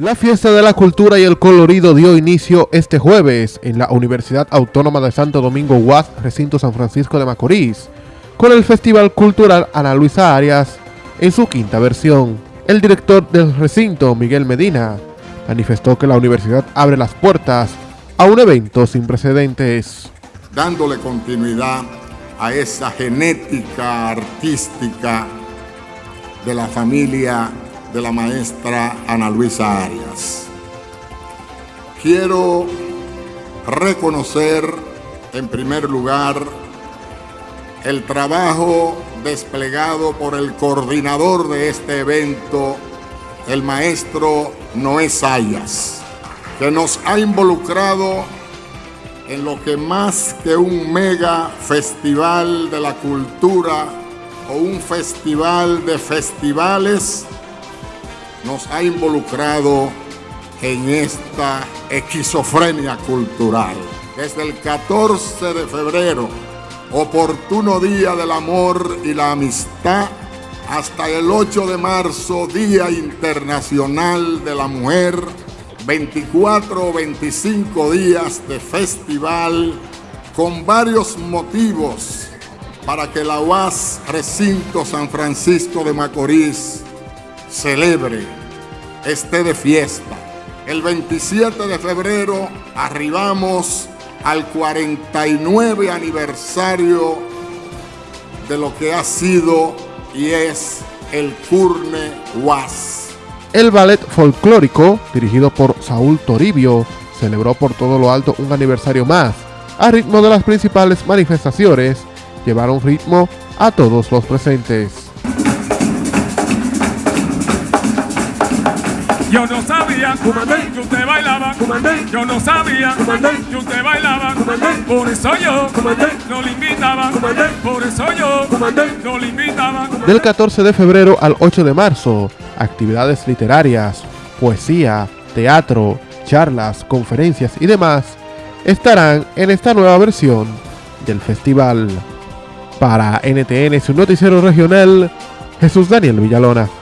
La fiesta de la cultura y el colorido dio inicio este jueves en la Universidad Autónoma de Santo Domingo UAS, recinto San Francisco de Macorís, con el Festival Cultural Ana Luisa Arias en su quinta versión. El director del recinto, Miguel Medina, manifestó que la universidad abre las puertas a un evento sin precedentes. Dándole continuidad a esa genética artística de la familia de la maestra Ana Luisa Arias. Quiero reconocer en primer lugar el trabajo desplegado por el coordinador de este evento, el maestro Noé Sayas, que nos ha involucrado en lo que más que un mega festival de la cultura o un festival de festivales nos ha involucrado en esta esquizofrenia cultural. Desde el 14 de febrero, oportuno día del amor y la amistad, hasta el 8 de marzo, Día Internacional de la Mujer, 24 o 25 días de festival con varios motivos para que la UAS Recinto San Francisco de Macorís celebre, esté de fiesta. El 27 de febrero arribamos al 49 aniversario de lo que ha sido y es el Curne Was. El ballet folclórico, dirigido por Saúl Toribio, celebró por todo lo alto un aniversario más. A ritmo de las principales manifestaciones, llevaron ritmo a todos los presentes. Yo no sabía que usted bailaba, yo no sabía que usted bailaba, por eso yo no le invitaba, por eso yo no le invitaba. Del 14 de febrero al 8 de marzo, actividades literarias, poesía, teatro, charlas, conferencias y demás estarán en esta nueva versión del festival. Para NTN, su noticiero regional, Jesús Daniel Villalona.